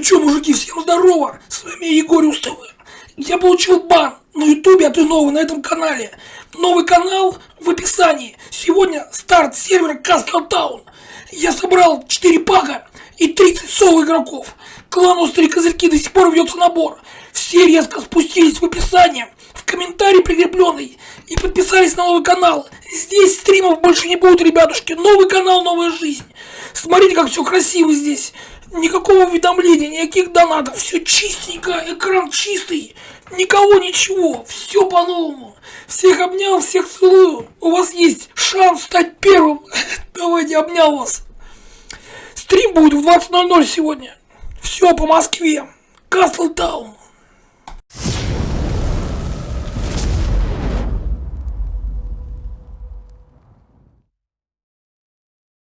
чё, мужики, всем здорово! С вами Егор Устовы. Я получил бан на ютубе, а ты новый на этом канале. Новый канал в описании. Сегодня старт сервера Castle Town. Я собрал 4 пака и 30 соло игроков. Клан Острые Козырьки до сих пор ведется набор. Все резко спустились в описание, в комментарий прикрепленный и подписались на новый канал. Здесь стримов больше не будет, ребятушки. Новый канал, новая жизнь. Смотрите, как все красиво здесь. Никакого уведомления, никаких донатов. Все чистенько, экран чистый. Никого, ничего. Все по-новому. Всех обнял, всех целую. У вас есть шанс стать первым. Давайте, обнял вас. Стрим будет в 20.00 сегодня. Все по Москве. Кастлтаун.